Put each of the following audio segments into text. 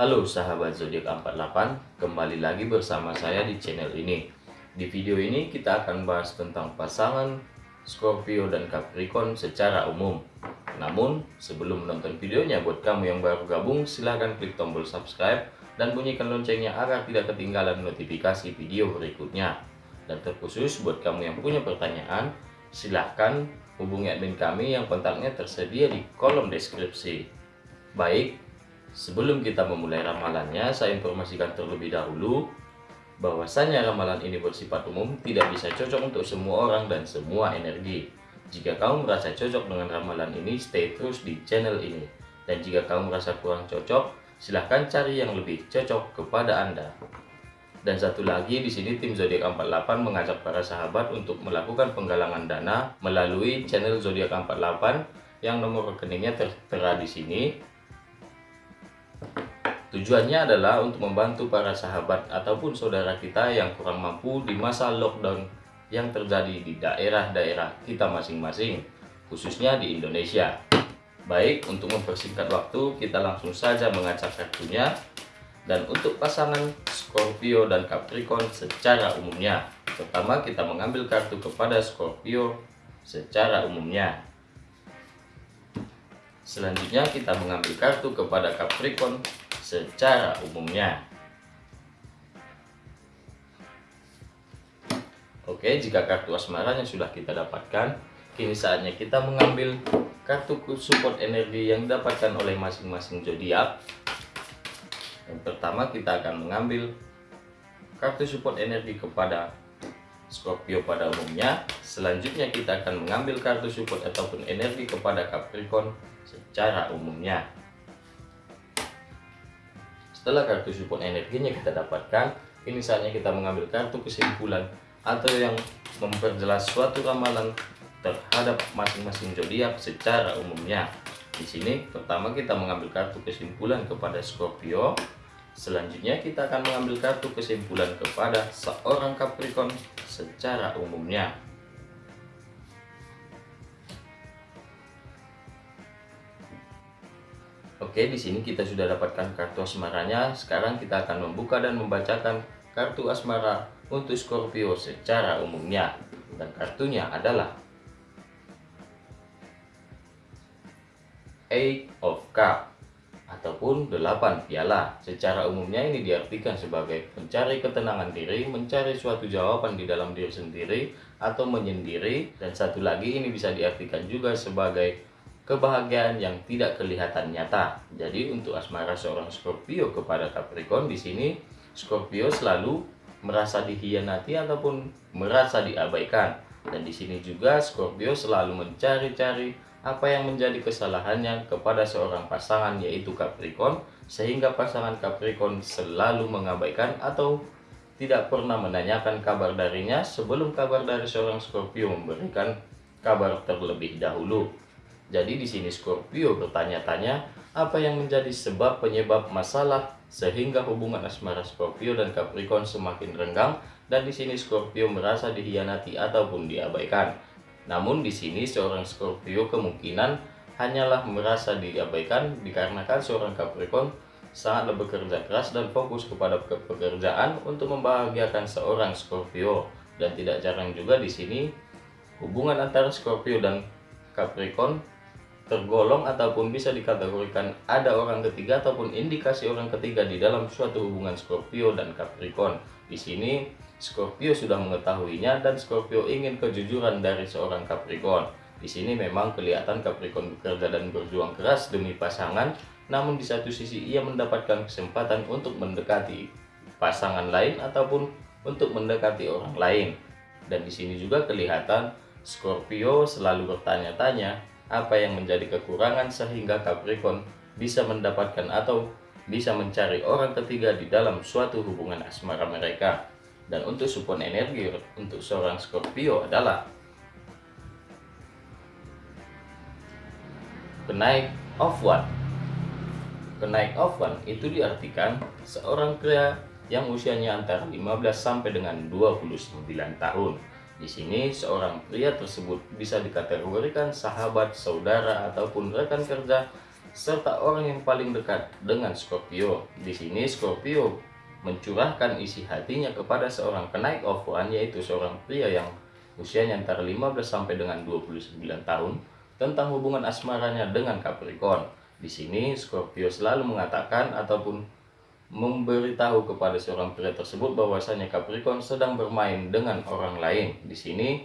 Halo sahabat zodiak 48, kembali lagi bersama saya di channel ini. Di video ini kita akan bahas tentang pasangan Scorpio dan Capricorn secara umum. Namun, sebelum menonton videonya, buat kamu yang baru gabung, silahkan klik tombol subscribe dan bunyikan loncengnya agar tidak ketinggalan notifikasi video berikutnya. Dan terkhusus buat kamu yang punya pertanyaan, silahkan hubungi admin kami yang kontaknya tersedia di kolom deskripsi. Baik, Sebelum kita memulai ramalannya, saya informasikan terlebih dahulu bahwasanya ramalan ini bersifat umum, tidak bisa cocok untuk semua orang dan semua energi. Jika kamu merasa cocok dengan ramalan ini, stay terus di channel ini. Dan jika kamu merasa kurang cocok, silahkan cari yang lebih cocok kepada Anda. Dan satu lagi di sini tim zodiak 48 mengajak para sahabat untuk melakukan penggalangan dana melalui channel zodiak 48 yang nomor rekeningnya tertera di sini Tujuannya adalah untuk membantu para sahabat ataupun saudara kita yang kurang mampu di masa lockdown yang terjadi di daerah-daerah kita masing-masing, khususnya di Indonesia. Baik, untuk mempersingkat waktu, kita langsung saja mengacak kartunya. Dan untuk pasangan Scorpio dan Capricorn secara umumnya, pertama kita mengambil kartu kepada Scorpio secara umumnya. Selanjutnya kita mengambil kartu kepada Capricorn secara umumnya. Oke, jika kartu asmaranya sudah kita dapatkan, kini saatnya kita mengambil kartu support energi yang didapatkan oleh masing-masing zodiak. Yang pertama kita akan mengambil kartu support energi kepada Scorpio pada umumnya. Selanjutnya kita akan mengambil kartu support ataupun energi kepada Capricorn secara umumnya. Setelah kartu support energinya kita dapatkan, ini saatnya kita mengambil kartu kesimpulan atau yang memperjelas suatu ramalan terhadap masing-masing zodiak secara umumnya. Di sini pertama kita mengambil kartu kesimpulan kepada Scorpio, selanjutnya kita akan mengambil kartu kesimpulan kepada seorang Capricorn secara umumnya. Oke, di sini kita sudah dapatkan kartu asmaranya. Sekarang kita akan membuka dan membacakan kartu asmara untuk Scorpio secara umumnya. Dan kartunya adalah Eight of Cup ataupun delapan piala. Secara umumnya ini diartikan sebagai mencari ketenangan diri, mencari suatu jawaban di dalam diri sendiri atau menyendiri dan satu lagi ini bisa diartikan juga sebagai kebahagiaan yang tidak kelihatan nyata. Jadi untuk asmara seorang Scorpio kepada Capricorn di sini Scorpio selalu merasa dihianati ataupun merasa diabaikan. Dan di sini juga Scorpio selalu mencari-cari apa yang menjadi kesalahannya kepada seorang pasangan yaitu Capricorn sehingga pasangan Capricorn selalu mengabaikan atau tidak pernah menanyakan kabar darinya sebelum kabar dari seorang Scorpio memberikan kabar terlebih dahulu. Jadi di sini Scorpio bertanya-tanya apa yang menjadi sebab penyebab masalah sehingga hubungan asmara Scorpio dan Capricorn semakin renggang dan di sini Scorpio merasa dihianati ataupun diabaikan. Namun di sini seorang Scorpio kemungkinan hanyalah merasa diabaikan dikarenakan seorang Capricorn sangatlah bekerja keras dan fokus kepada pekerjaan untuk membahagiakan seorang Scorpio. Dan tidak jarang juga di sini hubungan antara Scorpio dan Capricorn tergolong ataupun bisa dikategorikan ada orang ketiga ataupun indikasi orang ketiga di dalam suatu hubungan Scorpio dan Capricorn. Di sini Scorpio sudah mengetahuinya dan Scorpio ingin kejujuran dari seorang Capricorn. Di sini memang kelihatan Capricorn bekerja dan berjuang keras demi pasangan, namun di satu sisi ia mendapatkan kesempatan untuk mendekati pasangan lain ataupun untuk mendekati orang lain. Dan di sini juga kelihatan Scorpio selalu bertanya-tanya apa yang menjadi kekurangan sehingga Capricorn bisa mendapatkan atau bisa mencari orang ketiga di dalam suatu hubungan asmara mereka. Dan untuk support energi untuk seorang Scorpio adalah kenaik of one. Kenaik of one itu diartikan seorang pria yang usianya antara 15 sampai dengan 29 tahun di sini seorang pria tersebut bisa dikategorikan sahabat, saudara, ataupun rekan kerja serta orang yang paling dekat dengan Scorpio. Di sini Scorpio mencurahkan isi hatinya kepada seorang kenaik of one yaitu seorang pria yang usianya antara 15 sampai dengan 29 tahun tentang hubungan asmaranya dengan Capricorn. Di sini Scorpio selalu mengatakan ataupun memberitahu kepada seorang pria tersebut bahwasanya Capricorn sedang bermain dengan orang lain. Di sini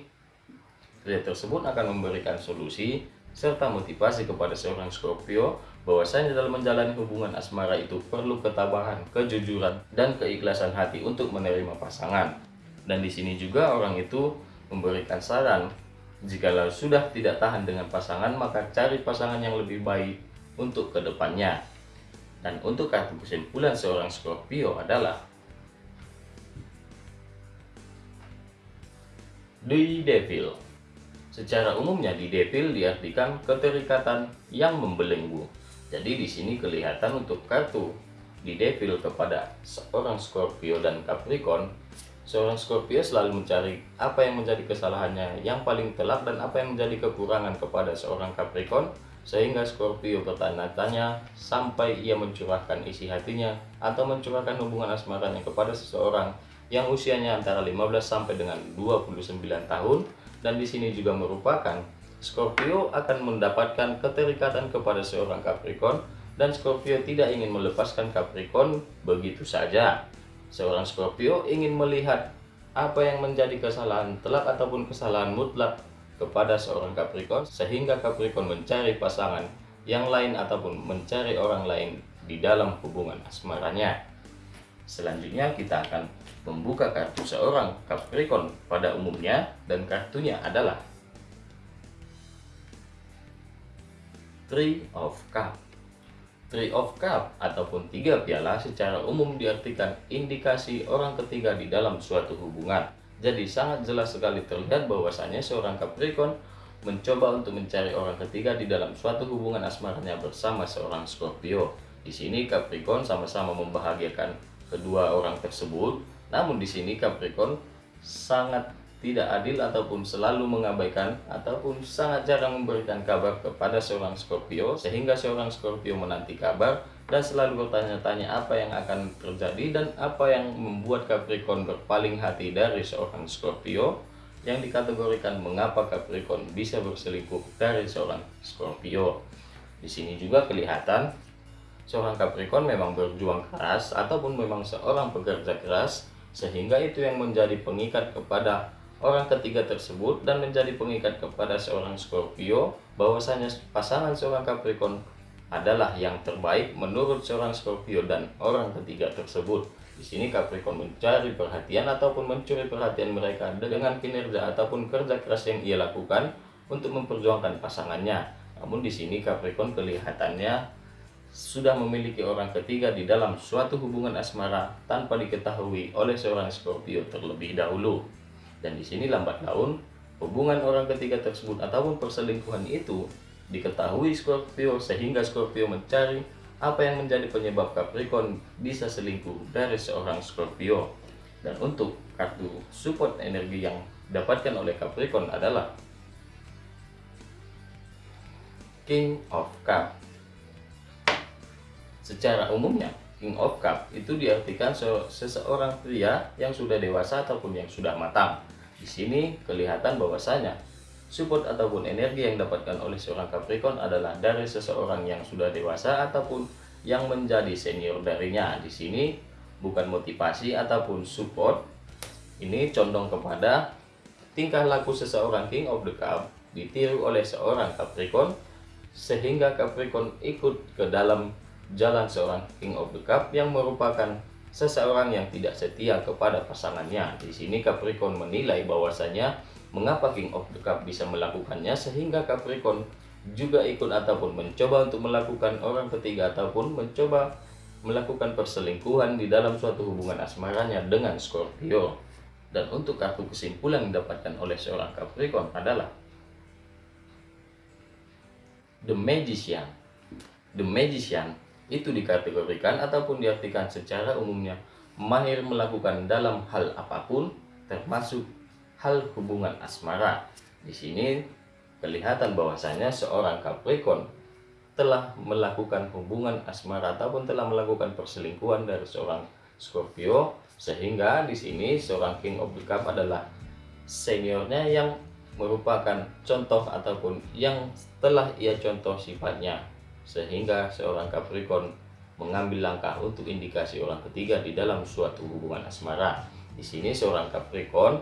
pria tersebut akan memberikan solusi serta motivasi kepada seorang Scorpio bahwasanya dalam menjalani hubungan asmara itu perlu ketabahan, kejujuran, dan keikhlasan hati untuk menerima pasangan. Dan di sini juga orang itu memberikan saran jika sudah tidak tahan dengan pasangan maka cari pasangan yang lebih baik untuk ke depannya. Dan untuk kartu kesimpulan seorang Scorpio adalah The Devil. Secara umumnya di Devil diartikan keterikatan yang membelenggu. Jadi di sini kelihatan untuk kartu di Devil kepada seorang Scorpio dan Capricorn Seorang Scorpio selalu mencari apa yang menjadi kesalahannya yang paling telak dan apa yang menjadi kekurangan kepada seorang Capricorn sehingga Scorpio bertanya-tanya sampai ia mencurahkan isi hatinya atau mencurahkan hubungan asmaranya kepada seseorang yang usianya antara 15 sampai dengan 29 tahun dan di sini juga merupakan Scorpio akan mendapatkan keterikatan kepada seorang Capricorn dan Scorpio tidak ingin melepaskan Capricorn begitu saja. Seorang Scorpio ingin melihat apa yang menjadi kesalahan telak ataupun kesalahan mutlak kepada seorang Capricorn sehingga Capricorn mencari pasangan yang lain ataupun mencari orang lain di dalam hubungan asmaranya. Selanjutnya kita akan membuka kartu seorang Capricorn pada umumnya dan kartunya adalah Three of Cup. Three of Cup ataupun tiga piala secara umum diartikan indikasi orang ketiga di dalam suatu hubungan. Jadi sangat jelas sekali terlihat bahwasanya seorang Capricorn mencoba untuk mencari orang ketiga di dalam suatu hubungan asmaranya bersama seorang Scorpio. Di sini Capricorn sama-sama membahagiakan kedua orang tersebut. Namun di sini Capricorn sangat tidak adil ataupun selalu mengabaikan ataupun sangat jarang memberikan kabar kepada seorang Scorpio sehingga seorang Scorpio menanti kabar dan selalu bertanya-tanya apa yang akan terjadi dan apa yang membuat Capricorn berpaling hati dari seorang Scorpio yang dikategorikan mengapa Capricorn bisa berselingkuh dari seorang Scorpio. Di sini juga kelihatan seorang Capricorn memang berjuang keras ataupun memang seorang pekerja keras sehingga itu yang menjadi pengikat kepada orang ketiga tersebut dan menjadi pengikat kepada seorang Scorpio bahwasanya pasangan seorang Capricorn adalah yang terbaik menurut seorang Scorpio dan orang ketiga tersebut. Di sini Capricorn mencari perhatian ataupun mencuri perhatian mereka dengan kinerja ataupun kerja keras yang ia lakukan untuk memperjuangkan pasangannya. Namun di sini Capricorn kelihatannya sudah memiliki orang ketiga di dalam suatu hubungan asmara tanpa diketahui oleh seorang Scorpio terlebih dahulu. Dan di sini lambat laun hubungan orang ketiga tersebut ataupun perselingkuhan itu diketahui Scorpio sehingga Scorpio mencari apa yang menjadi penyebab Capricorn bisa selingkuh dari seorang Scorpio. Dan untuk kartu support energi yang dapatkan oleh Capricorn adalah King of Cup. Secara umumnya, King of Cup itu diartikan seseorang pria yang sudah dewasa ataupun yang sudah matang. Di sini kelihatan bahwasanya support ataupun energi yang didapatkan oleh seorang Capricorn adalah dari seseorang yang sudah dewasa ataupun yang menjadi senior darinya. Di sini bukan motivasi ataupun support. Ini condong kepada tingkah laku seseorang King of the Cup ditiru oleh seorang Capricorn sehingga Capricorn ikut ke dalam jalan seorang King of the Cup yang merupakan seseorang yang tidak setia kepada pasangannya. Di sini Capricorn menilai bahwasanya mengapa King of the Cup bisa melakukannya sehingga Capricorn juga ikut ataupun mencoba untuk melakukan orang ketiga ataupun mencoba melakukan perselingkuhan di dalam suatu hubungan asmaranya dengan Scorpio. Dan untuk kartu kesimpulan yang didapatkan oleh seorang Capricorn adalah The Magician. The Magician itu dikategorikan ataupun diartikan secara umumnya mahir melakukan dalam hal apa pun termasuk hal hubungan asmara. Di sini kelihatan bahwasanya seorang Capricorn telah melakukan hubungan asmara ataupun telah melakukan perselingkuhan dari seorang Scorpio sehingga di sini seorang King of the Cup adalah seniornya yang merupakan contoh ataupun yang telah ia contoh sifatnya sehingga seorang Capricorn mengambil langkah untuk indikasi orang ketiga di dalam suatu hubungan asmara. Di sini seorang Capricorn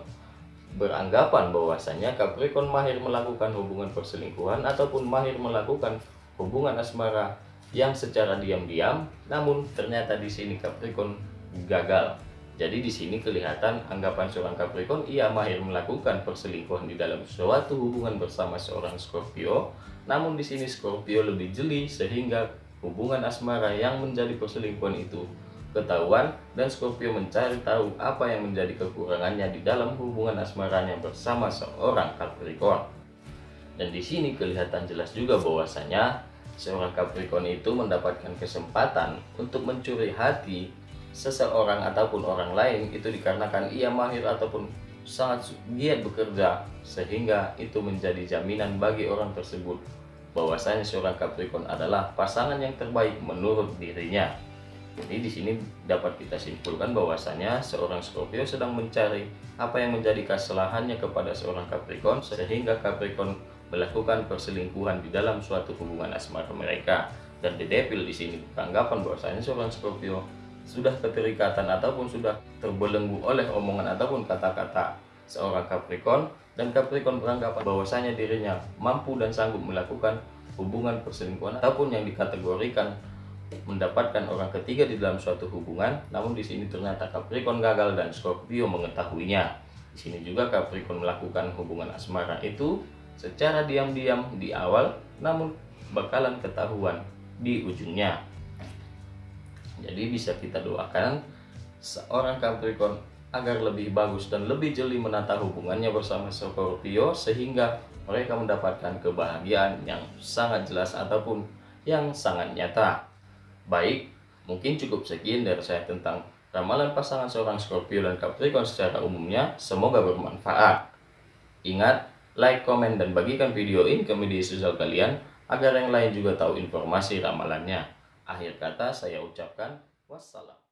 beranggapan bahwasanya Capricorn mahir melakukan hubungan perselingkuhan ataupun mahir melakukan hubungan asmara yang secara diam-diam, namun ternyata di sini Capricorn gagal. Jadi di sini kelihatan anggapan seorang Capricorn ia mahir melakukan perselingkuhan di dalam suatu hubungan bersama seorang Scorpio. Namun di sini Scorpio lebih jeli sehingga hubungan asmara yang menjadi perselingkuhan itu ketahuan dan Scorpio mencari tahu apa yang menjadi kekurangannya di dalam hubungan asmaranya bersama seorang Capricorn. Dan di sini kelihatan jelas juga bahwasanya seorang Capricorn itu mendapatkan kesempatan untuk mencuri hati seseorang ataupun orang lain itu dikarenakan ia mahir ataupun sangat giat bekerja sehingga itu menjadi jaminan bagi orang tersebut bahwasanya seorang Capricorn adalah pasangan yang terbaik menurut dirinya. Jadi di sini dapat kita simpulkan bahwasanya seorang Scorpio sedang mencari apa yang menjadi kesalahannya kepada seorang Capricorn sehingga Capricorn melakukan perselingkuhan di dalam suatu hubungan asmara mereka. Dan The Devil di sini beranggapan bahwasanya seorang Scorpio sudah keterikatan ataupun sudah terbelenggu oleh omongan ataupun kata-kata seorang Capricorn dan Capricorn beranggapan bahwasanya dirinya mampu dan sanggup melakukan hubungan perselingkuhan ataupun yang dikategorikan mendapatkan orang ketiga di dalam suatu hubungan. Namun di sini ternyata Capricorn gagal dan Scorpio mengetahuinya. Di sini juga Capricorn melakukan hubungan asmara itu secara diam-diam di awal namun bakalan ketahuan di ujungnya jadi bisa kita doakan seorang Capricorn agar lebih bagus dan lebih jeli menata hubungannya bersama Scorpio sehingga mereka mendapatkan kebahagiaan yang sangat jelas ataupun yang sangat nyata. Baik, mungkin cukup sekian dari saya tentang ramalan pasangan seorang Scorpio dan Capricorn secara umumnya. Semoga bermanfaat. Ingat, like, komen, dan bagikan video ini ke media sosial kalian agar yang lain juga tahu informasi ramalannya. Akhir kata saya ucapkan wassalam.